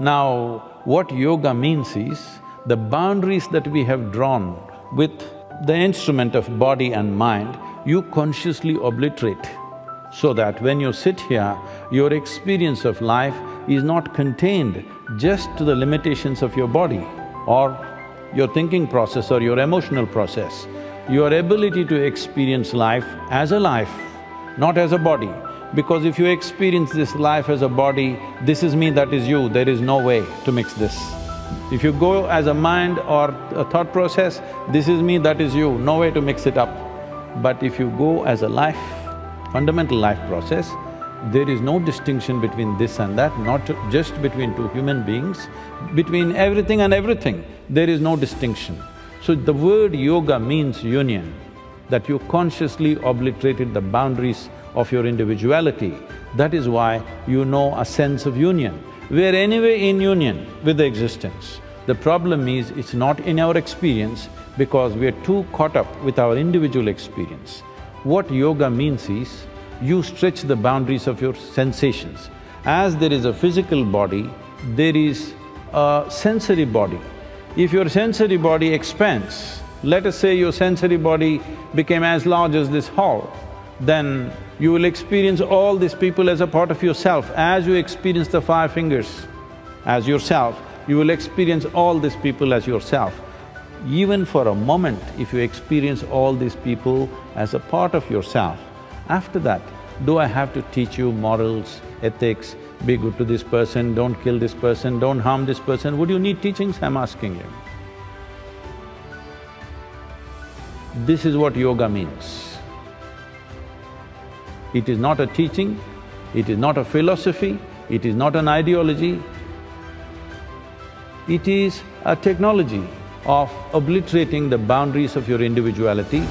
Now, what yoga means is, the boundaries that we have drawn with the instrument of body and mind, you consciously obliterate so that when you sit here, your experience of life is not contained just to the limitations of your body or your thinking process or your emotional process. Your ability to experience life as a life, not as a body. Because if you experience this life as a body, this is me, that is you, there is no way to mix this. If you go as a mind or a thought process, this is me, that is you, no way to mix it up. But if you go as a life, fundamental life process, there is no distinction between this and that, not just between two human beings, between everything and everything, there is no distinction. So the word yoga means union, that you consciously obliterated the boundaries of your individuality. That is why you know a sense of union. We are anyway in union with the existence. The problem is, it's not in our experience because we are too caught up with our individual experience. What yoga means is, you stretch the boundaries of your sensations. As there is a physical body, there is a sensory body. If your sensory body expands, let us say your sensory body became as large as this hall, then you will experience all these people as a part of yourself. As you experience the five fingers as yourself, you will experience all these people as yourself. Even for a moment, if you experience all these people as a part of yourself, after that, do I have to teach you morals, ethics, be good to this person, don't kill this person, don't harm this person? Would you need teachings? I'm asking you. This is what yoga means. It is not a teaching, it is not a philosophy, it is not an ideology, it is a technology of obliterating the boundaries of your individuality